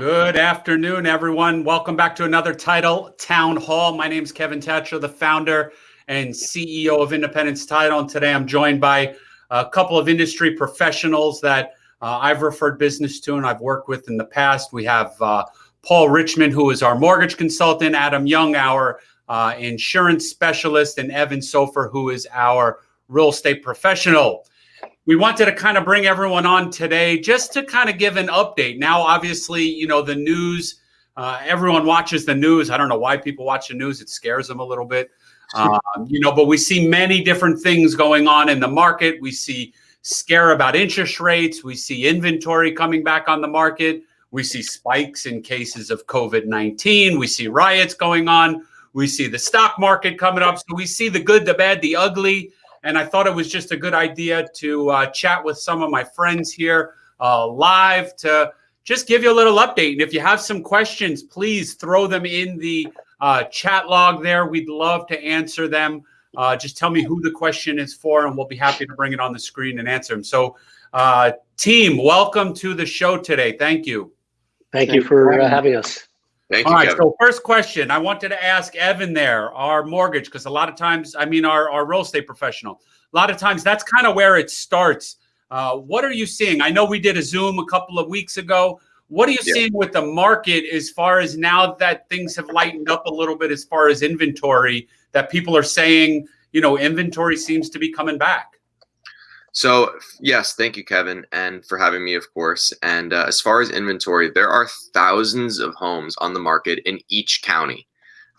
Good afternoon, everyone. Welcome back to another Title Town Hall. My name is Kevin Thatcher, the founder and CEO of Independence Title. And today I'm joined by a couple of industry professionals that uh, I've referred business to and I've worked with in the past. We have uh, Paul Richmond, who is our mortgage consultant, Adam Young, our uh, insurance specialist, and Evan Sofer, who is our real estate professional. We wanted to kind of bring everyone on today just to kind of give an update. Now, obviously, you know, the news, uh, everyone watches the news. I don't know why people watch the news, it scares them a little bit. Um, you know, but we see many different things going on in the market. We see scare about interest rates. We see inventory coming back on the market. We see spikes in cases of COVID 19. We see riots going on. We see the stock market coming up. So we see the good, the bad, the ugly. And I thought it was just a good idea to uh, chat with some of my friends here uh, live to just give you a little update. And if you have some questions, please throw them in the uh, chat log there. We'd love to answer them. Uh, just tell me who the question is for, and we'll be happy to bring it on the screen and answer them. So, uh, team, welcome to the show today. Thank you. Thank, you for uh, having us. Thank All you. Right. Kevin. So first question, I wanted to ask Evan there, our mortgage, because a lot of times, I mean, our, our real estate professional, a lot of times that's kind of where it starts. Uh, what are you seeing? I know we did a Zoom a couple of weeks ago. What are you yeah. seeing with the market as far as now that things have lightened up a little bit as far as inventory that people are saying, you know, inventory seems to be coming back? So yes, thank you, Kevin, and for having me, of course. And uh, as far as inventory, there are thousands of homes on the market in each county.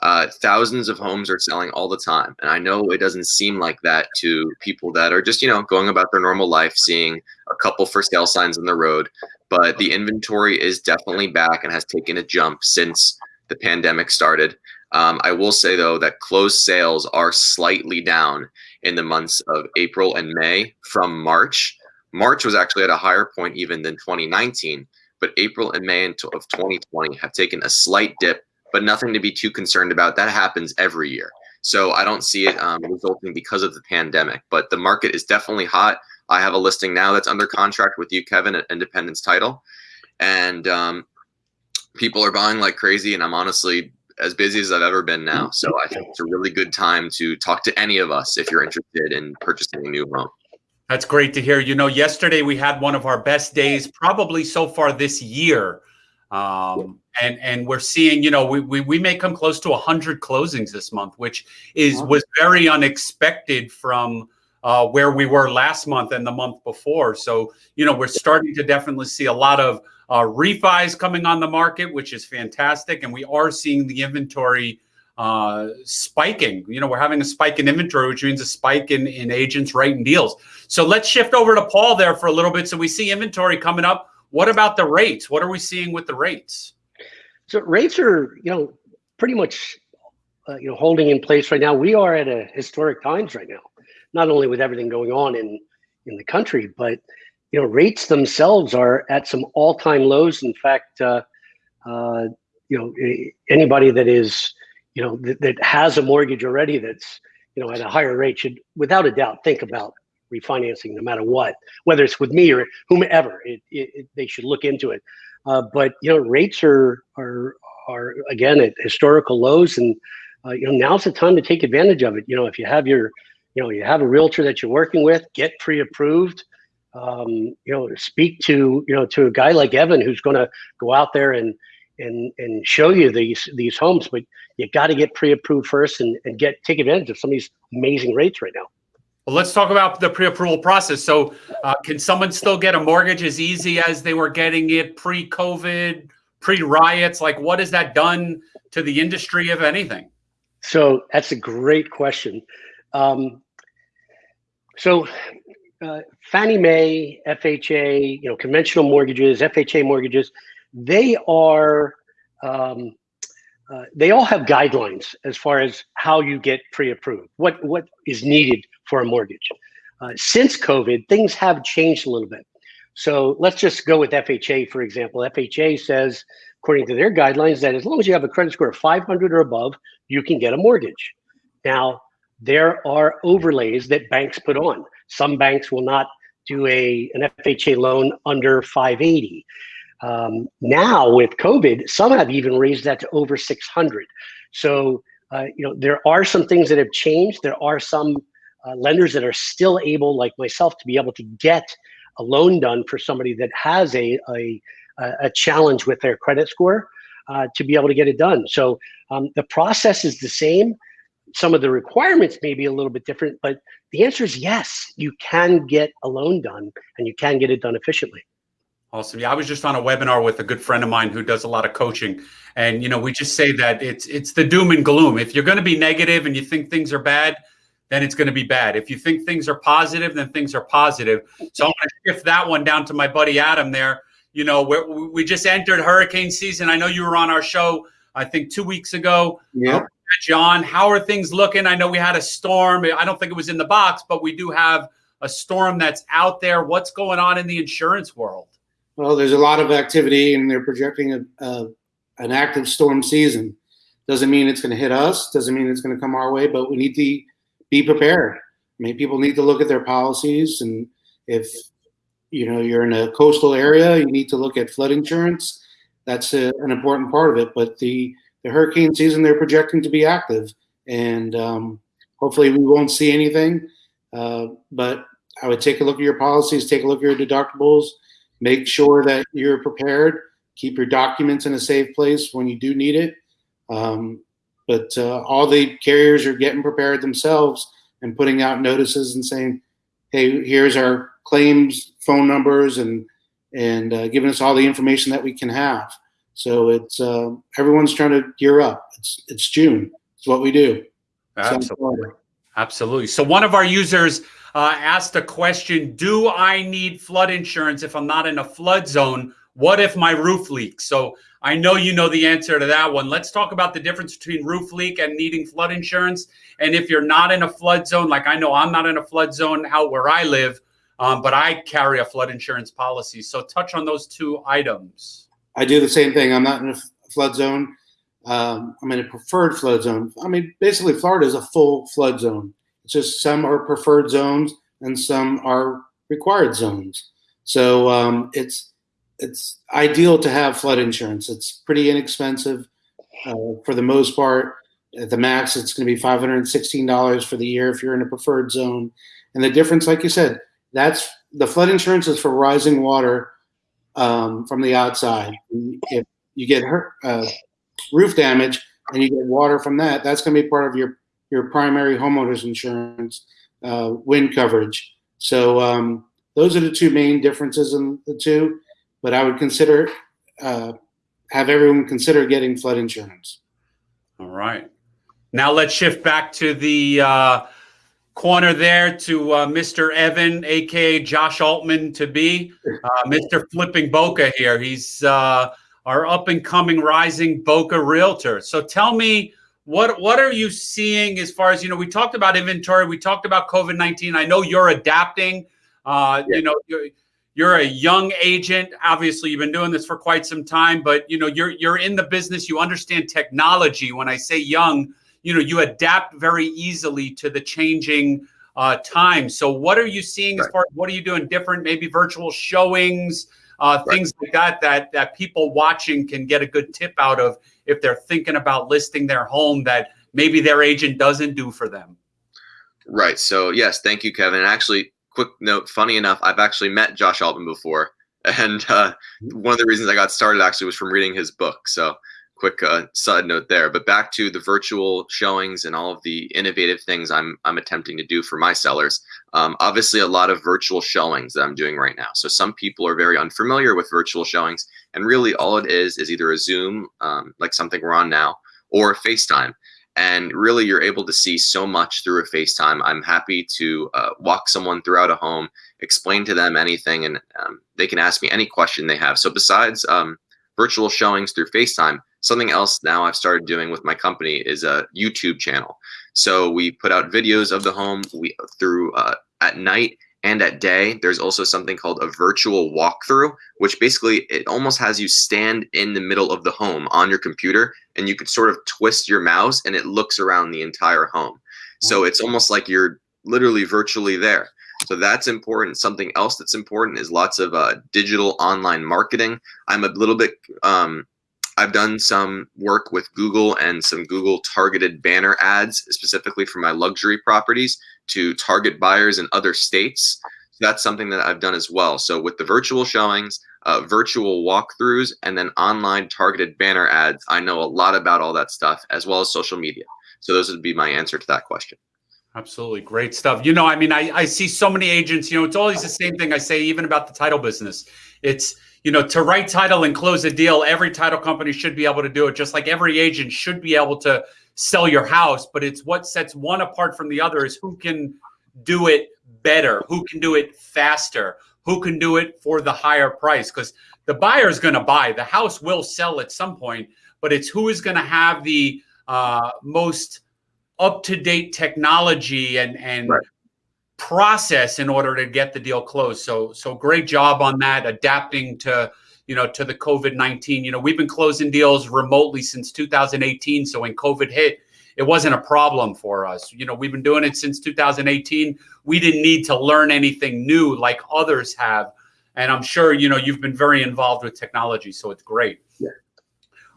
Uh, thousands of homes are selling all the time, and I know it doesn't seem like that to people that are just you know going about their normal life, seeing a couple for sale signs on the road. But the inventory is definitely back and has taken a jump since the pandemic started. Um, I will say though that closed sales are slightly down in the months of April and May from March. March was actually at a higher point even than 2019, but April and May of 2020 have taken a slight dip, but nothing to be too concerned about. That happens every year. So I don't see it um, resulting because of the pandemic, but the market is definitely hot. I have a listing now that's under contract with you, Kevin, at Independence Title. And um, people are buying like crazy. And I'm honestly as busy as I've ever been now. So I think it's a really good time to talk to any of us if you're interested in purchasing a new home. That's great to hear. You know, yesterday we had one of our best days, probably so far this year. Um, and and we're seeing, you know, we, we, we may come close to 100 closings this month, which is was very unexpected from uh, where we were last month and the month before. So, you know, we're starting to definitely see a lot of uh, refis coming on the market, which is fantastic. And we are seeing the inventory uh, spiking. You know, we're having a spike in inventory, which means a spike in, in agents writing deals. So let's shift over to Paul there for a little bit. So we see inventory coming up. What about the rates? What are we seeing with the rates? So rates are, you know, pretty much, uh, you know, holding in place right now. We are at a historic times right now, not only with everything going on in in the country, but you know, rates themselves are at some all-time lows. In fact, uh, uh, you know, anybody that is, you know, that, that has a mortgage already that's, you know, at a higher rate should, without a doubt, think about refinancing no matter what, whether it's with me or whomever. It, it, it they should look into it. Uh, but you know, rates are are are again at historical lows, and uh, you know now's the time to take advantage of it. You know, if you have your, you know, you have a realtor that you're working with, get pre-approved um, you know, speak to you know to a guy like Evan who's going to go out there and and and show you these these homes, but you got to get pre-approved first and, and get take advantage of some of these amazing rates right now. Well, let's talk about the pre-approval process. So, uh, can someone still get a mortgage as easy as they were getting it pre-COVID, pre-riots? Like, what has that done to the industry, if anything? So that's a great question. Um, so uh, Fannie Mae, FHA, you know, conventional mortgages, FHA mortgages, they are, um, uh, they all have guidelines as far as how you get pre-approved, what what is needed for a mortgage. Uh, since COVID, things have changed a little bit. So let's just go with FHA, for example. FHA says, according to their guidelines, that as long as you have a credit score of 500 or above, you can get a mortgage. Now, there are overlays that banks put on. Some banks will not do a an FHA loan under 580. Um, now with COVID, some have even raised that to over 600. So uh, you know there are some things that have changed. There are some uh, lenders that are still able, like myself, to be able to get a loan done for somebody that has a a, a challenge with their credit score uh, to be able to get it done. So um, the process is the same. Some of the requirements may be a little bit different, but the answer is yes. You can get a loan done, and you can get it done efficiently. Awesome. Yeah, I was just on a webinar with a good friend of mine who does a lot of coaching, and you know, we just say that it's it's the doom and gloom. If you're going to be negative and you think things are bad, then it's going to be bad. If you think things are positive, then things are positive. So I'm going to shift that one down to my buddy Adam there. You know, we just entered hurricane season. I know you were on our show, I think two weeks ago. Yeah. Uh, John, how are things looking? I know we had a storm. I don't think it was in the box, but we do have a storm that's out there. What's going on in the insurance world? Well, there's a lot of activity, and they're projecting a, a an active storm season. Doesn't mean it's going to hit us. Doesn't mean it's going to come our way, but we need to be prepared. I mean, people need to look at their policies, and if you know you're in a coastal area, you need to look at flood insurance. That's a, an important part of it. But the the hurricane season they're projecting to be active, and um, hopefully we won't see anything. Uh, but I would take a look at your policies, take a look at your deductibles, make sure that you're prepared. Keep your documents in a safe place when you do need it. Um, but uh, all the carriers are getting prepared themselves and putting out notices and saying, "Hey, here's our claims phone numbers and and uh, giving us all the information that we can have." So it's uh, everyone's trying to gear up. It's it's June. It's what we do. Absolutely. Absolutely. So one of our users uh, asked a question: Do I need flood insurance if I'm not in a flood zone? What if my roof leaks? So I know you know the answer to that one. Let's talk about the difference between roof leak and needing flood insurance. And if you're not in a flood zone, like I know I'm not in a flood zone out where I live, um, but I carry a flood insurance policy. So touch on those two items. I do the same thing. I'm not in a flood zone. Um, I'm in a preferred flood zone. I mean, basically, Florida is a full flood zone. It's just some are preferred zones and some are required zones. So um, it's it's ideal to have flood insurance. It's pretty inexpensive uh, for the most part. At the max, it's going to be $516 for the year if you're in a preferred zone. And the difference, like you said, that's the flood insurance is for rising water um, from the outside. If you get hurt, uh, roof damage and you get water from that, that's going to be part of your your primary homeowners insurance uh, wind coverage. So um, those are the two main differences in the two but I would consider uh, have everyone consider getting flood insurance. All right. Now let's shift back to the uh, corner there to uh, Mr. Evan, aka Josh Altman, to be uh, Mr. Flipping Boca here. He's uh, our up and coming rising Boca realtor. So tell me. What what are you seeing as far as you know? We talked about inventory. We talked about COVID nineteen. I know you're adapting. Uh, yeah. You know, you're a young agent obviously you've been doing this for quite some time but you know you're you're in the business you understand technology when i say young you know you adapt very easily to the changing uh, time. So what are you seeing right. as far as what are you doing different? Maybe virtual showings uh, right. things like that that that people watching can get a good tip out of if they're thinking about listing their home that maybe their agent doesn't do for them. Right. So yes thank you kevin. Actually quick note, funny enough, I've actually met Josh Altman before, and uh, one of the reasons I got started actually was from reading his book. So, quick uh, side note there. But back to the virtual showings and all of the innovative things I'm I'm attempting to do for my sellers. Um, obviously, a lot of virtual showings that I'm doing right now. So some people are very unfamiliar with virtual showings, and really all it is is either a Zoom, um, like something we're on now, or FaceTime and really you're able to see so much through a FaceTime. I'm happy to uh, walk someone throughout a home, explain to them anything, and um, they can ask me any question they have. So besides um, virtual showings through FaceTime, something else now I've started doing with my company is a YouTube channel. So we put out videos of the home we through uh, at night and at day there's also something called a virtual walkthrough which basically it almost has you stand in the middle of the home on your computer and you could sort of twist your mouse and it looks around the entire home so it's almost like you're literally virtually there So that's important. Something else that's important is lots of uh, digital online marketing. I'm a little bit, um, I've done some work with Google and some Google targeted banner ads specifically for my luxury properties to target buyers in other states. So that's something that I've done as well. So with the virtual showings, uh, virtual walkthroughs, and then online targeted banner ads, I know a lot about all that stuff as well as social media. So those would be my answer to that question. Absolutely. Great stuff. You know, I mean, I, I see so many agents, you know, it's always the same thing I say, even about the title business. It's, you know, to write title and close a deal, every title company should be able to do it, just like every agent should be able to sell your house. But it's what sets one apart from the other is who can do it better, who can do it faster, who can do it for the higher price. Because the buyer is going to buy, the house will sell at some point, but it's who is going to have the uh, most up to date technology and and right. Process in order to get the deal closed. So so great job on that, adapting to you know to the COVID nineteen. You know we've been closing deals remotely since 2018. So when COVID hit, it wasn't a problem for us. You know we've been doing it since 2018. We didn't need to learn anything new like others have. And I'm sure you know you've been very involved with technology, so it's great. Yeah.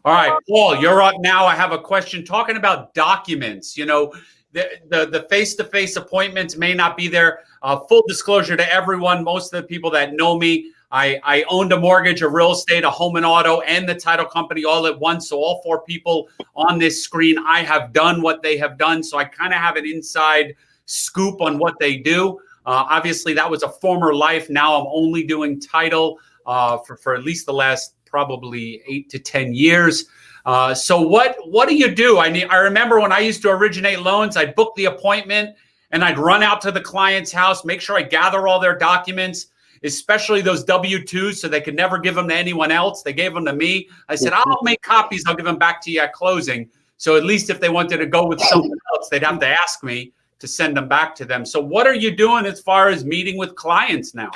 All right, Paul, you're up now. I have a question talking about documents. You know, the the, the face-to-face appointments may not be there. Uh, full disclosure to everyone, most of the people that know me, I, I owned a mortgage, a real estate, a home and auto, and the title company all at once. So all four people on this screen, I have done what they have done. So I kind of have an inside scoop on what they do. Uh, obviously, that was a former life. Now I'm only doing title uh, for, for at least the last probably eight to 10 years. Uh, so what what do you do? I mean, I remember when I used to originate loans, I'd book the appointment and I'd run out to the client's house, make sure I gather all their documents, especially those W-2s, so they could never give them to anyone else. They gave them to me. I said, I'll make copies. I'll give them back to you at closing. So at least if they wanted to go with someone else, they'd have to ask me to send them back to them. So what are you doing as far as meeting with clients now?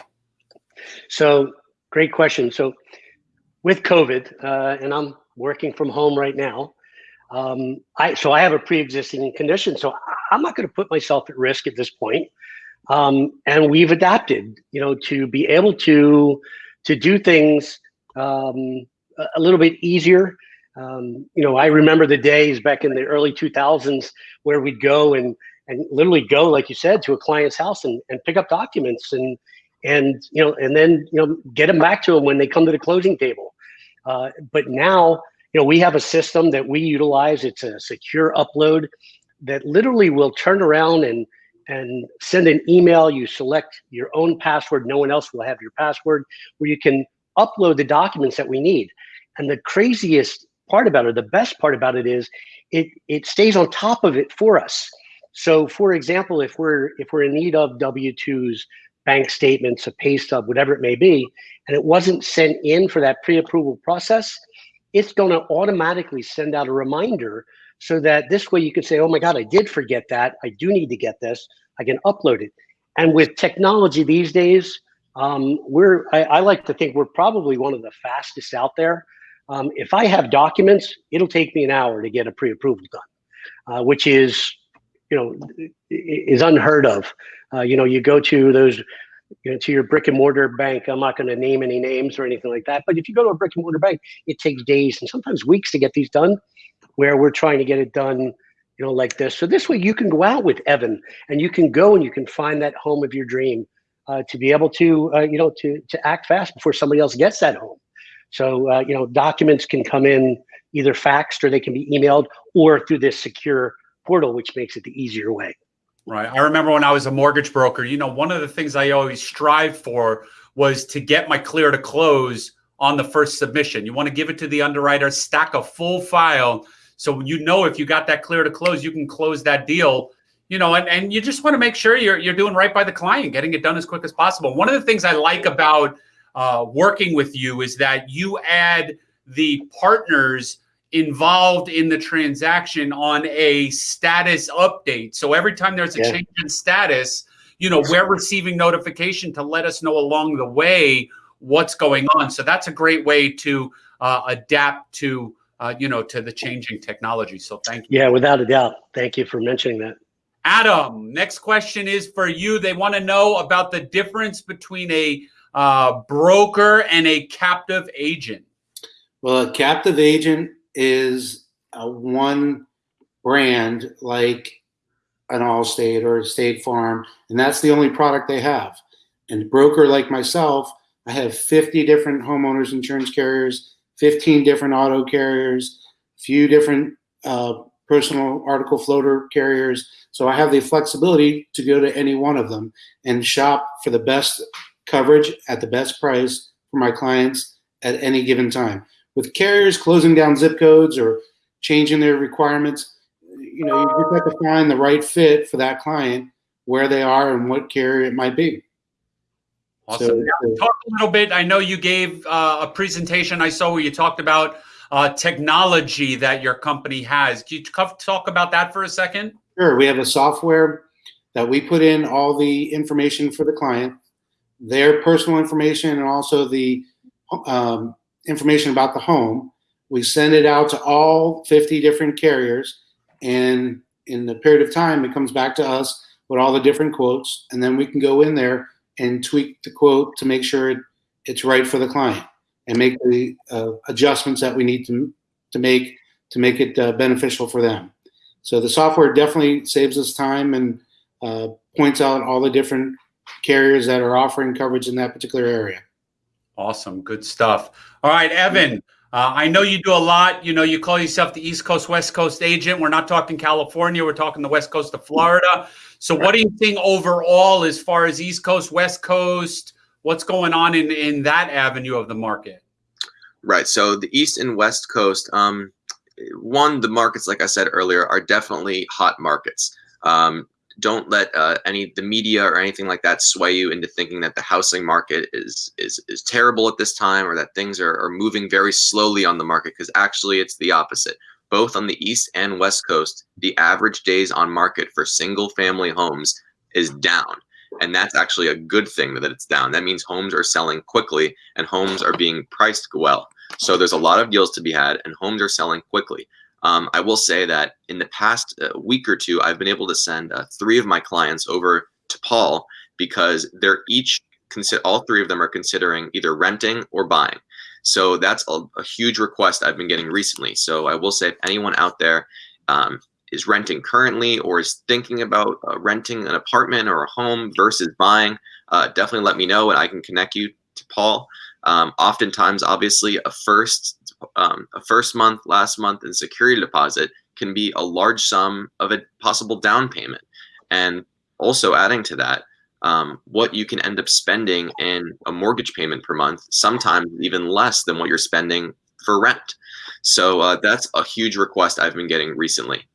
So great question. So with COVID, uh, and I'm working from home right now. Um, I so I have a pre-existing condition, so I'm not going to put myself at risk at this point. Um, and we've adapted, you know, to be able to to do things um, a little bit easier. Um, you know, I remember the days back in the early 2000s where we'd go and and literally go, like you said, to a client's house and, and pick up documents and and you know, and then you know, get them back to them when they come to the closing table. Uh, but now, you know, we have a system that we utilize. It's a secure upload that literally will turn around and and send an email. You select your own password. No one else will have your password. Where you can upload the documents that we need. And the craziest part about it, the best part about it is, it it stays on top of it for us. So, for example, if we're if we're in need of W twos, bank statements, a pay stub, whatever it may be, and it wasn't sent in for that pre-approval process, it's going to automatically send out a reminder so that this way you can say, oh my God, I did forget that. I do need to get this. I can upload it. And with technology these days, um, we're, I, I, like to think we're probably one of the fastest out there. Um, if I have documents, it'll take me an hour to get a pre-approval done, uh, which is, you know, is unheard of. Uh, you know, you go to those, you know, to your brick and mortar bank. I'm not going to name any names or anything like that. But if you go to a brick and mortar bank, it takes days and sometimes weeks to get these done. Where we're trying to get it done, you know, like this. So this way, you can go out with Evan, and you can go and you can find that home of your dream. Uh, to be able to, uh, you know, to to act fast before somebody else gets that home. So, uh, you know, documents can come in either faxed or they can be emailed or through this secure portal, which makes it the easier way. Right. I remember when I was a mortgage broker, you know, one of the things I always strive for was to get my clear to close on the first submission. You want to give it to the underwriter, stack a full file. So you know if you got that clear to close, you can close that deal. You know, and, and you just want to make sure you're you're doing right by the client, getting it done as quick as possible. One of the things I like about uh, working with you is that you add the partners involved in the transaction on a status update. So every time there's a yeah. change in status, you know, we're receiving notification to let us know along the way what's going on. So that's a great way to uh, adapt to, uh, you know, to the changing technology. So thank you. Yeah, without a doubt. Thank you for mentioning that. Adam, next question is for you. They want to know about the difference between a uh, broker and a captive agent. Well, a captive agent is a one brand like an Allstate or a State Farm, and that's the only product they have. And broker like myself, I have 50 different homeowners insurance carriers, 15 different auto carriers, a few different uh, personal article floater carriers. So I have the flexibility to go to any one of them and shop for the best coverage at the best price for my clients at any given time. With carriers closing down zip codes or changing their requirements, you know, you just have to find the right fit for that client where they are and what carrier it might be. Awesome. So, now, talk a little bit. I know you gave uh, a presentation I saw where you talked about uh, technology that your company has. Can you talk about that for a second? Sure. We have a software that we put in all the information for the client, their personal information, and also the um, information about the home. We send it out to all 50 different carriers, and in the period of time, it comes back to us with all the different quotes, and then we can go in there and tweak the quote to make sure it, it's right for the client and make the uh, adjustments that we need to, to make to make it uh, beneficial for them. So the software definitely saves us time and uh, points out all the different carriers that are offering coverage in that particular area. Awesome, good stuff. All right, Evan. Uh, I know you do a lot. You know, you call yourself the East Coast, West Coast agent. We're not talking California. We're talking the West Coast of Florida. So, what do you think overall, as far as East Coast, West Coast? What's going on in in that avenue of the market? Right. So, the East and West Coast. Um, one, the markets, like I said earlier, are definitely hot markets. Um, don't let uh, any the media or anything like that sway you into thinking that the housing market is is is terrible at this time or that things are, are moving very slowly on the market because actually it's the opposite. Both on the east and west coast the average days on market for single family homes is down. And that's actually a good thing that it's down. That means homes are selling quickly and homes are being priced well. So there's a lot of deals to be had and homes are selling quickly um, I will say that in the past uh, week or two, I've been able to send uh, three of my clients over to Paul because they're each all three of them are considering either renting or buying. So that's a, a, huge request I've been getting recently. So I will say if anyone out there um, is renting currently or is thinking about uh, renting an apartment or a home versus buying, uh, definitely let me know and I can connect you to Paul. Um, oftentimes, obviously, a first um, a first month, last month, and security deposit can be a large sum of a possible down payment. And also adding to that, um, what you can end up spending in a mortgage payment per month, sometimes even less than what you're spending for rent. So uh, that's a huge request I've been getting recently.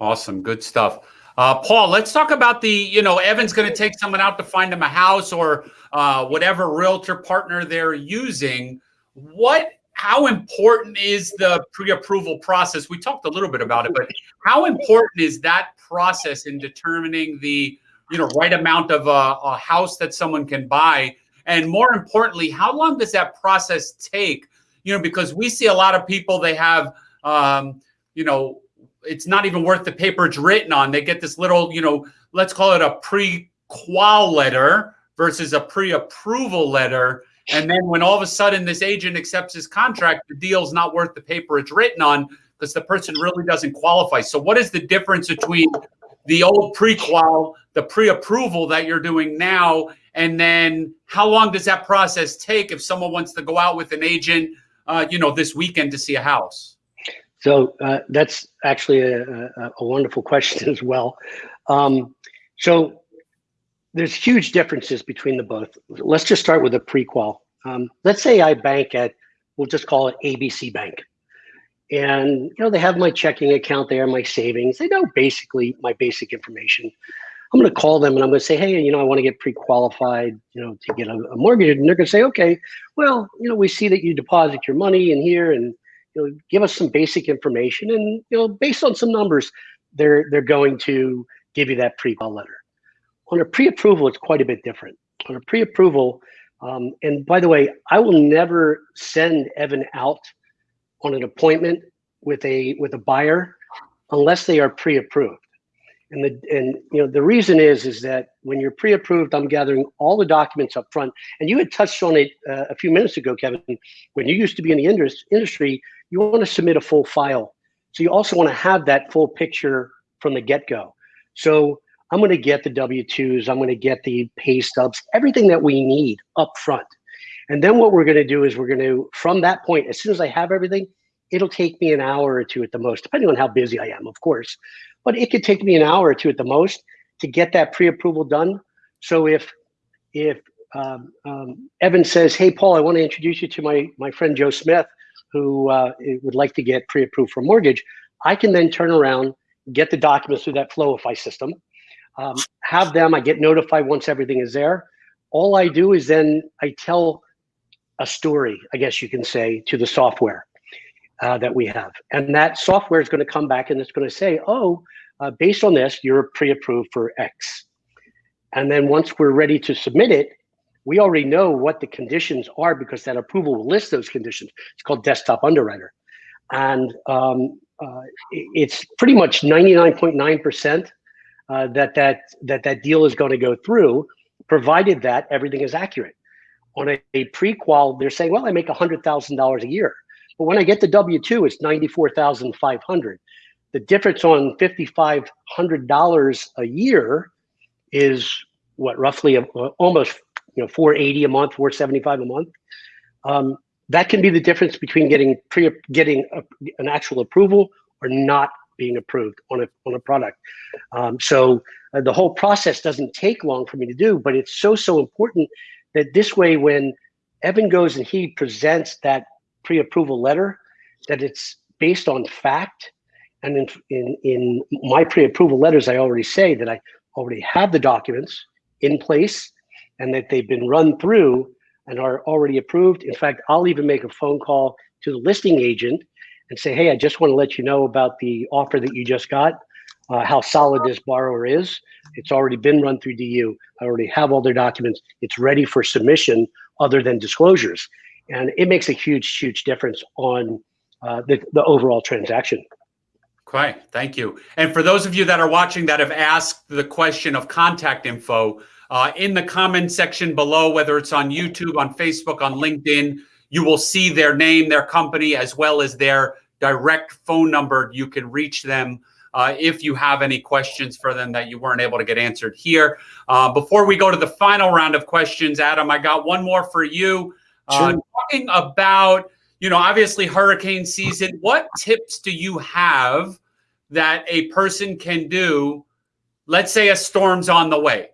Awesome, good stuff. Uh, Paul, let's talk about the, you know, Evan's going to take someone out to find him a house or uh, whatever realtor partner they're using. What how important is the pre-approval process? We talked a little bit about it, but how important is that process in determining the you know right amount of a, a house that someone can buy? And more importantly, how long does that process take? You know, because we see a lot of people they have um, you know it's not even worth the paper it's written on. They get this little, you know, let's call it a pre-qual letter versus a pre-approval letter and then when all of a sudden this agent accepts his contract, the deal's not worth the paper it's written on because the person really doesn't qualify. So what is the difference between the old pre-qual, the pre-approval that you're doing now, and then how long does that process take if someone wants to go out with an agent, uh, you know, this weekend to see a house? So uh, that's actually a, a, a, wonderful question as well. Um, so there's huge differences between the both. Let's just start with a pre-qual. Um, let's say I bank at, we'll just call it ABC Bank. And, you know, they have my checking account there, my savings. They know basically my basic information. I'm going to call them and I'm going to say, hey, you know, I want to get pre-qualified, you know, to get a, a mortgage. And they're going to say, okay, well, you know, we see that you deposit your money in here and, you know, give us some basic information. And, you know, based on some numbers, they're, they're going to give you that pre-qual letter. On a pre-approval, it's quite a bit different. On a pre-approval, um, and by the way, I will never send Evan out on an appointment with a with a buyer unless they are pre-approved. And the and you know the reason is is that when you're pre-approved, I'm gathering all the documents up front. And you had touched on it uh, a few minutes ago, Kevin. When you used to be in the industry, you want to submit a full file. So you also want to have that full picture from the get-go. So I'm going to get the W-2s, I'm going to get the pay stubs, everything that we need up front. And then what we're going to do is we're going to, from that point, as soon as I have everything, it'll take me an hour or two at the most, depending on how busy I am, of course. But it could take me an hour or two at the most to get that pre-approval done. So if if um, um, Evan says, "Hey, Paul, I want to introduce you to my my friend Joe Smith, who uh, would like to get pre-approved for mortgage," I can then turn around, get the documents through that Floify system, um, have them. I get notified once everything is there. All I do is then I tell a story, I guess you can say, to the software uh, that we have. And that software is going to come back and it's going to say, oh, uh, based on this, you're pre-approved for X. And then once we're ready to submit it, we already know what the conditions are because that approval will list those conditions. It's called Desktop Underwriter. And um, uh, it's pretty much 99.9% uh, that, that, that that deal is going to go through, provided that everything is accurate. On a, a pre-qual, they're saying, well, I make $100,000 a year. But when I get the W-2, it's 94,500. The difference on $5,500 a year is what, roughly a, almost you know 480 a month, 475 a month. Um, that can be the difference between getting pre getting a, an actual approval or not being approved on a on a product. Um, so uh, the whole process doesn't take long for me to do, but it's so so important that this way when Evan goes and he presents that pre-approval letter that it's based on fact. And in, in, in my pre-approval letters, I already say that I already have the documents in place and that they've been run through and are already approved. In fact, I'll even make a phone call to the listing agent and say, hey, I just want to let you know about the offer that you just got, uh, how solid this borrower is. It's already been run through DU. I already have all their documents. It's ready for submission other than disclosures and it makes a huge, huge difference on uh, the, the overall transaction. Okay, thank you. And for those of you that are watching that have asked the question of contact info, uh, in the comment section below, whether it's on YouTube, on Facebook, on LinkedIn, you will see their name, their company, as well as their direct phone number. You can reach them uh, if you have any questions for them that you weren't able to get answered here. Uh, before we go to the final round of questions, Adam, I got one more for you. Uh, talking about, you know, obviously hurricane season, what tips do you have that a person can do? Let's say a storm's on the way.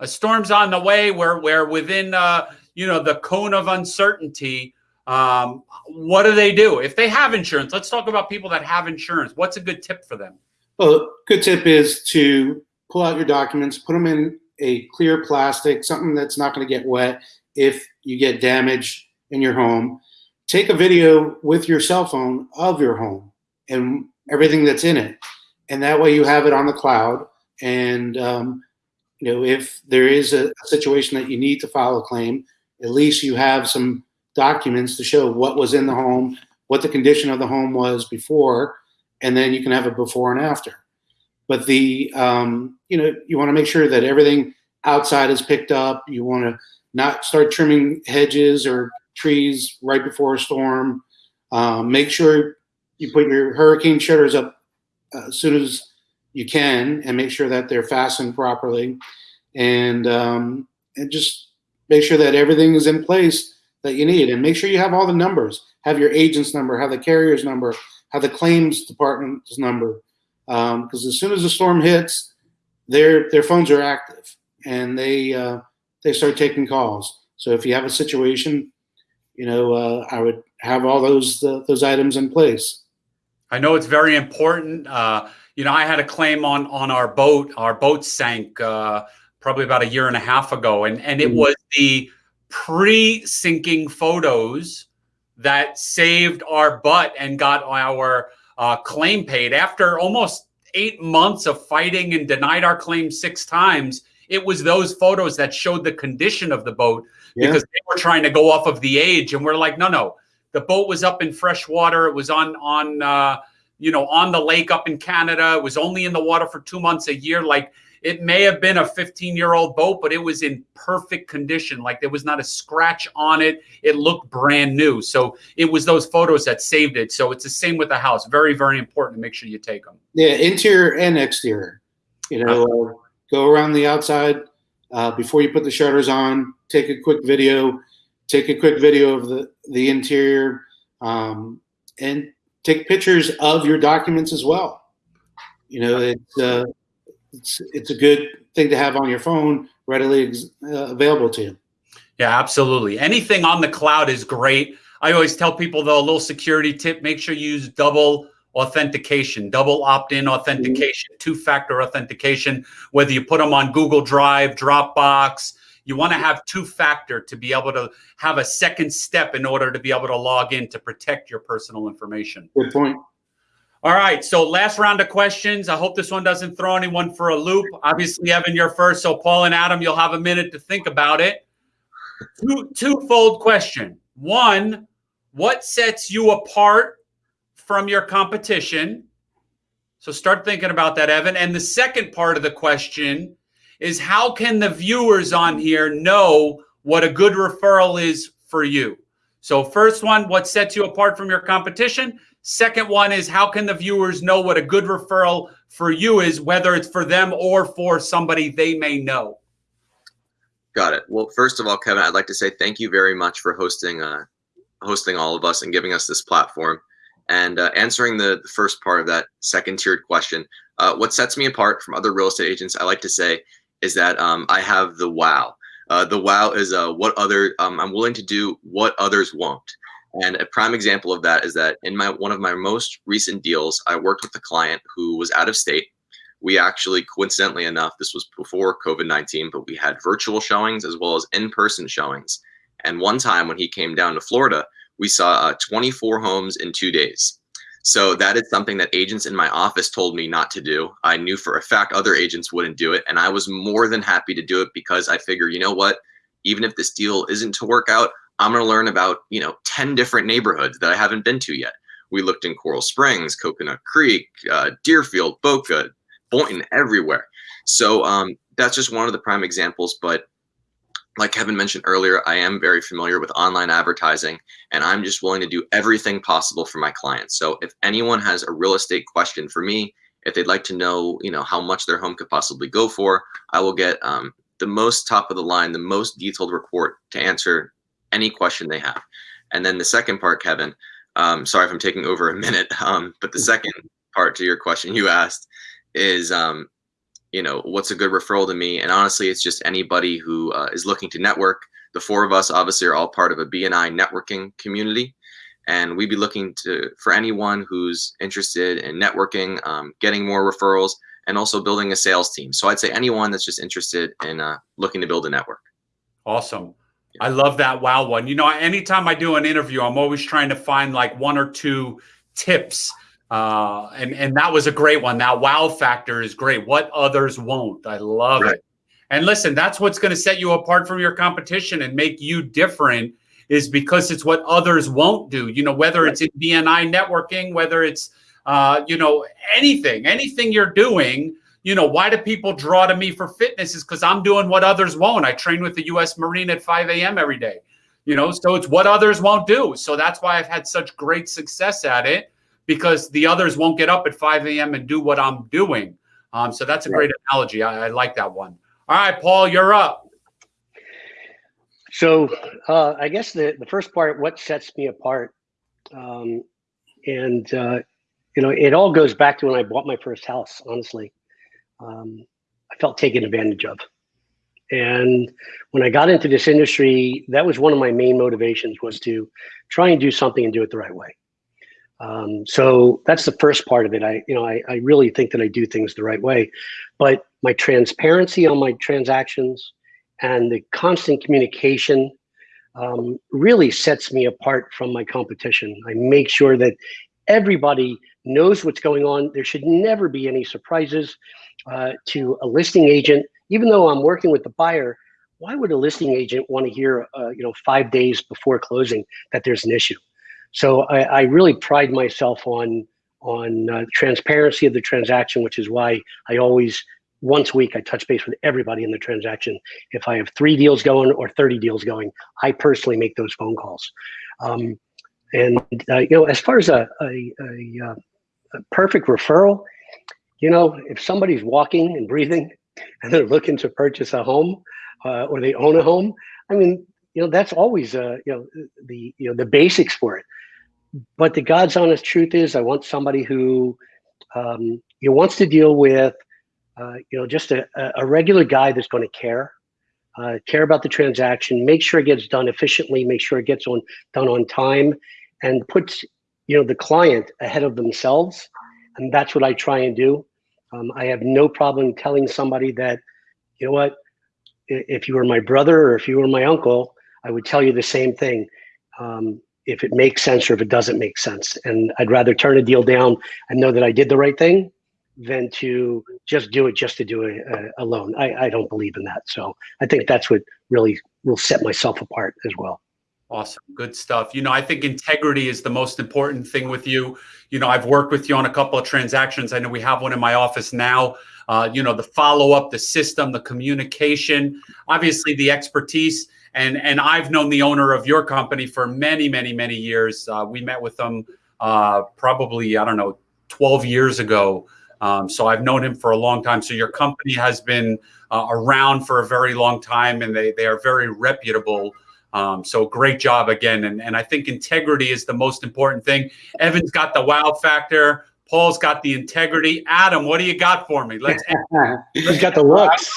A storm's on the way where where within uh, you know the cone of uncertainty. Um, what do they do if they have insurance? Let's talk about people that have insurance. What's a good tip for them? Well, good tip is to pull out your documents, put them in a clear plastic, something that's not going to get wet, if you get damage in your home. Take a video with your cell phone of your home and everything that's in it. And that way you have it on the cloud. And, um, you know, if there is a, a situation that you need to file a claim, at least you have some documents to show what was in the home, what the condition of the home was before, and then you can have a before and after. But the, um, you know, you want to make sure that everything outside is picked up. You want to not start trimming hedges or trees right before a storm. Um, make sure you put your hurricane shutters up uh, as soon as you can and make sure that they're fastened properly. And, um, and just make sure that everything is in place that you need. And make sure you have all the numbers. Have your agent's number, have the carrier's number, have the claims department's number. Because um, as soon as the storm hits, their their phones are active and they uh, they start taking calls. So if you have a situation, you know, uh, I would have all those uh, those items in place. I know it's very important. Uh, you know, I had a claim on on our boat. Our boat sank uh, probably about a year and a half ago, and and it mm-hmm. was the pre-sinking photos that saved our butt and got our uh, claim paid after almost eight months of fighting and denied our claim six times it was those photos that showed the condition of the boat yeah. because they were trying to go off of the age, and we're like, no, no, the boat was up in fresh water. It was on on uh, you know, on the lake up in Canada. It was only in the water for two months a year. Like it may have been a 15 year old boat, but it was in perfect condition. Like there was not a scratch on it. It looked brand new. So it was those photos that saved it. So it's the same with the house. Very, very important to make sure you take them. Yeah, interior and exterior. You know, uh, go around the outside uh, before you put the shutters on. Take a quick video. Take a quick video of the the interior, um, and take pictures of your documents as well. You know, it's uh, it's it's a good thing to have on your phone, readily uh, available to you. Yeah, absolutely. Anything on the cloud is great. I always tell people though a little security tip: make sure you use double authentication, double opt-in authentication, mm-hmm. two-factor authentication. Whether you put them on Google Drive, Dropbox, you want to have two-factor to be able to have a second step in order to be able to log in to protect your personal information. Good point. All right, so last round of questions. I hope this one doesn't throw anyone for a loop. Obviously, Evan, you're first, so Paul and Adam, you'll have a minute to think about it. Two twofold question. One, what sets you apart from your competition? So start thinking about that, Evan. And the second part of the question is how can the viewers on here know what a good referral is for you? So first one, what sets you apart from your competition? Second one is how can the viewers know what a good referral for you is, whether it's for them or for somebody they may know? Got it. Well, first of all, Kevin, I'd like to say thank you very much for hosting uh, hosting all of us and giving us this platform and uh, answering the, the, first part of that second tiered question. Uh, what sets me apart from other real estate agents, I like to say, is that um, I have the wow. Uh, the wow is uh, what other um, I'm willing to do what others won't. And a prime example of that is that in my one of my most recent deals, I worked with a client who was out of state. We actually, coincidentally enough, this was before COVID 19, but we had virtual showings as well as in person showings. And one time when he came down to Florida, we saw uh, 24 homes in two days. So that is something that agents in my office told me not to do. I knew for a fact other agents wouldn't do it. And I was more than happy to do it because I figure, you know what? Even if this deal isn't to work out, I'm going to learn about, you know, 10 different neighborhoods that I haven't been to yet. We looked in Coral Springs, Coconut Creek, uh, Deerfield, Boca, Boynton, everywhere. So um, that's just one of the prime examples. But like Kevin mentioned earlier, I am very familiar with online advertising and I'm just willing to do everything possible for my clients. So if anyone has a real estate question for me, if they'd like to know, you know, how much their home could possibly go for, I will get um, the most top of the line, the most detailed report to answer any question they have. And then the second part, Kevin, um, sorry if I'm taking over a minute, um, but the second part to your question you asked is, um, you know, what's a good referral to me? And honestly, it's just anybody who uh, is looking to network. The four of us obviously are all part of a BNI networking community. And we'd be looking to for anyone who's interested in networking, um, getting more referrals, and also building a sales team. So I'd say anyone that's just interested in uh, looking to build a network. Awesome. I love that wow one. You know, anytime I do an interview, I'm always trying to find like one or two tips. Uh, and and that was a great one. That wow factor is great. What others won't. I love right. it. And listen, that's what's going to set you apart from your competition and make you different is because it's what others won't do. You know, whether right. it's in BNI networking, whether it's uh, you know, anything, anything you're doing, you know, why do people draw to me for fitness is because I'm doing what others won't. I train with the US Marine at 5 a.m. every day, you know, so it's what others won't do. So that's why I've had such great success at it because the others won't get up at 5 a.m. and do what I'm doing. Um, so that's a great analogy. I, I, like that one. All right, Paul, you're up. So uh, I guess the, the first part, what sets me apart, um, and uh, you know, it all goes back to when I bought my first house. Honestly, um, I felt taken advantage of. And when I got into this industry, that was one of my main motivations was to try and do something and do it the right way. Um, so that's the first part of it. I, you know, I, I really think that I do things the right way, but my transparency on my transactions and the constant communication um, really sets me apart from my competition. I make sure that everybody knows what's going on. There should never be any surprises uh, to a listing agent. Even though I'm working with the buyer, why would a listing agent want to hear, uh, you know, five days before closing that there's an issue? So I, I really pride myself on on uh, transparency of the transaction, which is why I always once a week I touch base with everybody in the transaction. If I have three deals going or 30 deals going, I personally make those phone calls. Um, and uh, you know, as far as a, a, a, uh, a perfect referral, you know, if somebody's walking and breathing and they're looking to purchase a home uh, or they own a home, I mean, you know, that's always uh, you know the you know the basics for it. But the God's honest truth is, I want somebody who um, you know, wants to deal with uh, you know just a, a regular guy that's going to care. Uh, care about the transaction, make sure it gets done efficiently, make sure it gets on done on time, and puts you know the client ahead of themselves and that's what i try and do. Um, i have no problem telling somebody that you know what if you were my brother or if you were my uncle i would tell you the same thing. Um, if it makes sense or if it doesn't make sense. And i'd rather turn a deal down and know that i did the right thing than to just do it just to do it uh, alone. I, I don't believe in that. So i think that's what really will set myself apart as well Awesome. Good stuff. You know, I think integrity is the most important thing with you. You know, I've worked with you on a couple of transactions. I know we have one in my office now. Uh, you know, the follow up, the system, the communication, obviously the expertise. And, and I've known the owner of your company for many, many, many years. Uh, we met with them uh, probably, I don't know, 12 years ago. Um, so I've known him for a long time. So your company has been uh, around for a very long time and they, they are very reputable. Um, so great job again. And, and I think integrity is the most important thing. Evan's got the wow factor. Paul's got the integrity. Adam, what do you got for me? Let's. He's got the looks.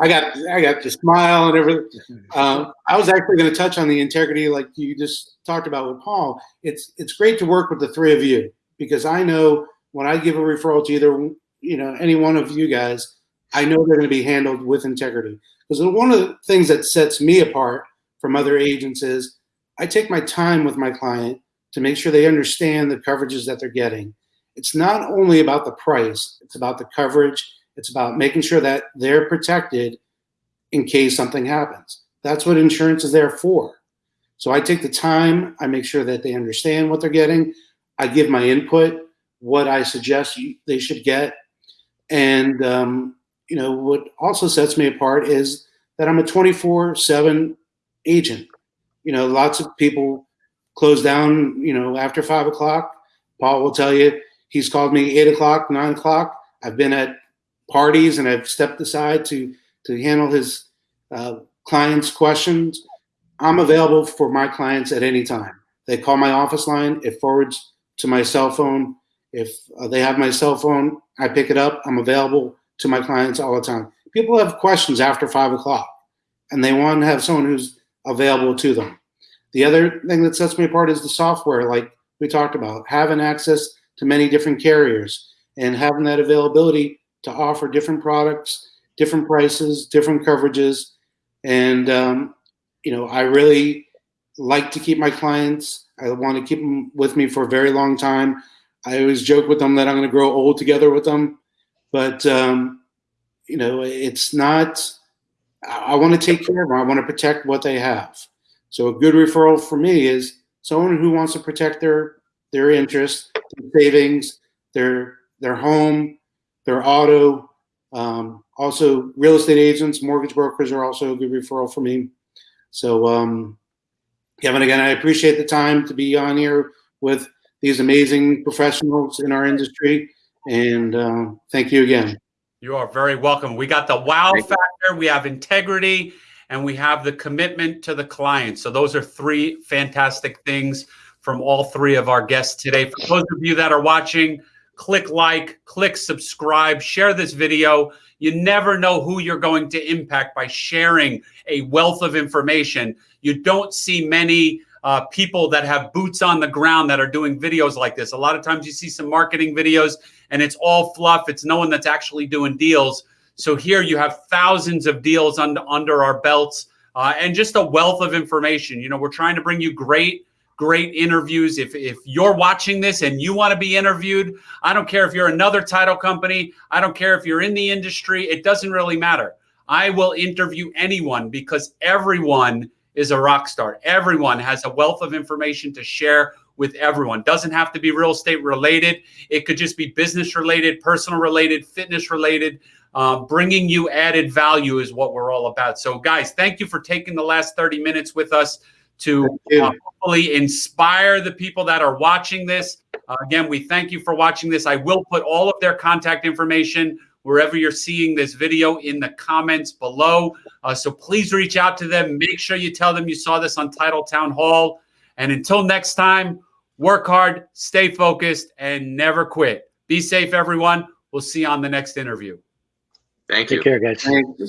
I got I got the smile and everything. Um, I was actually going to touch on the integrity, like you just talked about with Paul. It's it's great to work with the three of you because I know when I give a referral to either you know any one of you guys, I know they're going to be handled with integrity. Because one of the things that sets me apart from other agents is I take my time with my client to make sure they understand the coverages that they're getting. It's not only about the price, it's about the coverage, it's about making sure that they're protected in case something happens. That's what insurance is there for. So I take the time, I make sure that they understand what they're getting. I give my input, what I suggest they should get. And, um, you know, what also sets me apart is that I'm a 24 7 agent. You know, lots of people close down, you know, after five o'clock. Paul will tell you he's called me eight o'clock, nine o'clock. I've been at parties and I've stepped aside to to handle his uh, clients' questions. I'm available for my clients at any time. They call my office line. It forwards to my cell phone. If uh, they have my cell phone, I pick it up. I'm available to my clients all the time. People have questions after five o'clock, and they want to have someone who's available to them. The other thing that sets me apart is the software, like we talked about, having access to many different carriers and having that availability to offer different products, different prices, different coverages. And, um, you know, I really like to keep my clients. I want to keep them with me for a very long time. I always joke with them that I'm going to grow old together with them. But, um, you know, it's not I want to take care of them. I want to protect what they have. So a good referral for me is someone who wants to protect their their interests, their savings, their their home, their auto. Um, also, real estate agents, mortgage brokers are also a good referral for me. So, um, Kevin, again, I appreciate the time to be on here with these amazing professionals in our industry, and uh, thank you again. You are very welcome. We got the wow factor, we have integrity, and we have the commitment to the client. So those are three fantastic things from all three of our guests today. For those of you that are watching, click like, click subscribe, share this video. You never know who you're going to impact by sharing a wealth of information. You don't see many uh, people that have boots on the ground that are doing videos like this. A lot of times you see some marketing videos and it's all fluff. It's no one that's actually doing deals. So here you have thousands of deals under, under our belts uh, and just a wealth of information. You know, we're trying to bring you great, great interviews. If, if you're watching this and you want to be interviewed, I don't care if you're another title company. I don't care if you're in the industry. It doesn't really matter. I will interview anyone because everyone is a rock star. Everyone has a wealth of information to share with everyone. Doesn't have to be real estate related. It could just be business related, personal related, fitness related. Um, bringing you added value is what we're all about. So, guys, thank you for taking the last 30 minutes with us to uh, hopefully inspire the people that are watching this. Uh, again, we thank you for watching this. I will put all of their contact information wherever you're seeing this video in the comments below. Uh, so please reach out to them. Make sure you tell them you saw this on Title Town Hall. And until next time, work hard, stay focused, and never quit. Be safe, everyone. We'll see you on the next interview. Thank you. Take care, guys. Thank you.